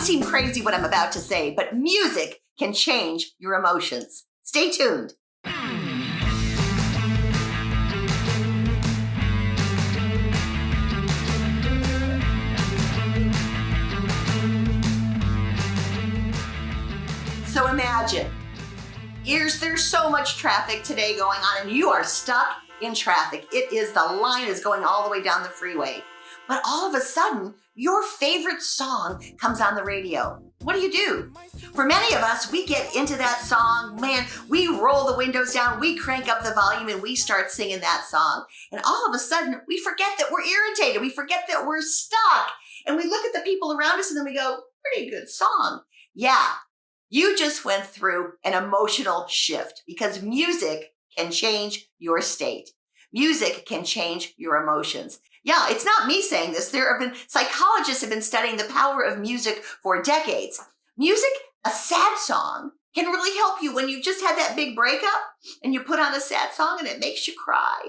might seem crazy what I'm about to say, but music can change your emotions. Stay tuned. So imagine, here's there's so much traffic today going on, and you are stuck in traffic. It is the line is going all the way down the freeway. But all of a sudden, your favorite song comes on the radio. What do you do? For many of us, we get into that song, man, we roll the windows down, we crank up the volume, and we start singing that song. And all of a sudden, we forget that we're irritated, we forget that we're stuck. And we look at the people around us and then we go, pretty good song. Yeah, you just went through an emotional shift because music can change your state. Music can change your emotions. Yeah, it's not me saying this. There have been psychologists have been studying the power of music for decades. Music, a sad song, can really help you when you just had that big breakup and you put on a sad song and it makes you cry.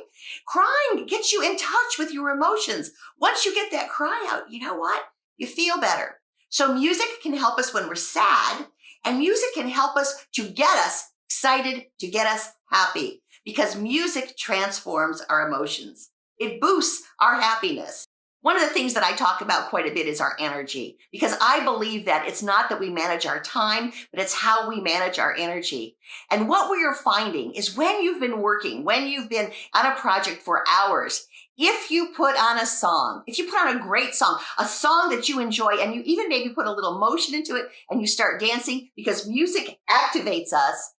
Crying gets you in touch with your emotions. Once you get that cry out, you know what? You feel better. So music can help us when we're sad and music can help us to get us excited, to get us happy, because music transforms our emotions. It boosts our happiness. One of the things that I talk about quite a bit is our energy, because I believe that it's not that we manage our time, but it's how we manage our energy. And what we are finding is when you've been working, when you've been on a project for hours, if you put on a song, if you put on a great song, a song that you enjoy, and you even maybe put a little motion into it and you start dancing because music activates us,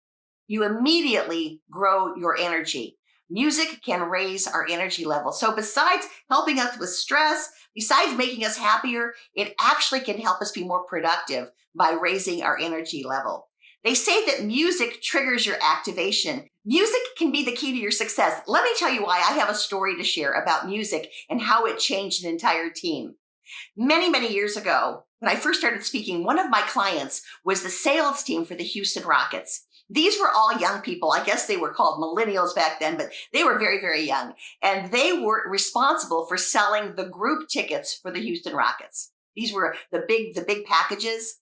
you immediately grow your energy. Music can raise our energy level. So besides helping us with stress, besides making us happier, it actually can help us be more productive by raising our energy level. They say that music triggers your activation. Music can be the key to your success. Let me tell you why I have a story to share about music and how it changed an entire team. Many, many years ago, when I first started speaking, one of my clients was the sales team for the Houston Rockets. These were all young people. I guess they were called millennials back then, but they were very, very young. And they were responsible for selling the group tickets for the Houston Rockets. These were the big, the big packages.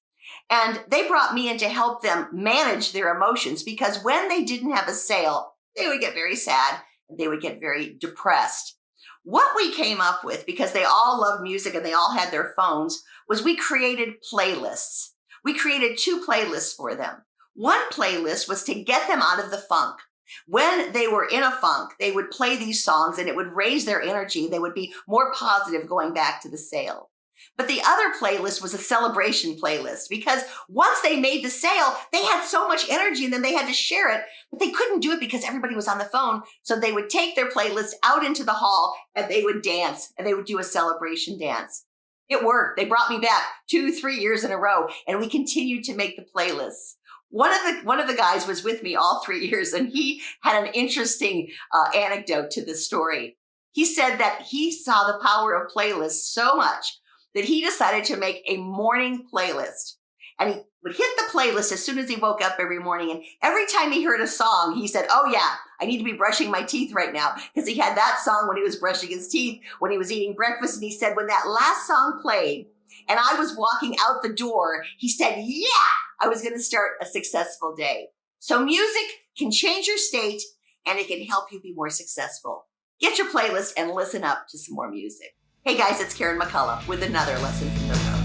And they brought me in to help them manage their emotions because when they didn't have a sale, they would get very sad and they would get very depressed. What we came up with, because they all loved music and they all had their phones, was we created playlists. We created two playlists for them. One playlist was to get them out of the funk. When they were in a funk, they would play these songs and it would raise their energy. They would be more positive going back to the sale. But the other playlist was a celebration playlist because once they made the sale, they had so much energy and then they had to share it, but they couldn't do it because everybody was on the phone. So they would take their playlist out into the hall and they would dance and they would do a celebration dance. It worked. They brought me back two, three years in a row and we continued to make the playlists. One of the one of the guys was with me all three years, and he had an interesting uh, anecdote to this story. He said that he saw the power of playlists so much that he decided to make a morning playlist. And he would hit the playlist as soon as he woke up every morning. And every time he heard a song, he said, Oh, yeah, I need to be brushing my teeth right now. Because he had that song when he was brushing his teeth, when he was eating breakfast. And he said, When that last song played and I was walking out the door, he said, Yeah, I was going to start a successful day. So music can change your state and it can help you be more successful. Get your playlist and listen up to some more music. Hey guys, it's Karen McCullough with another lesson from the road.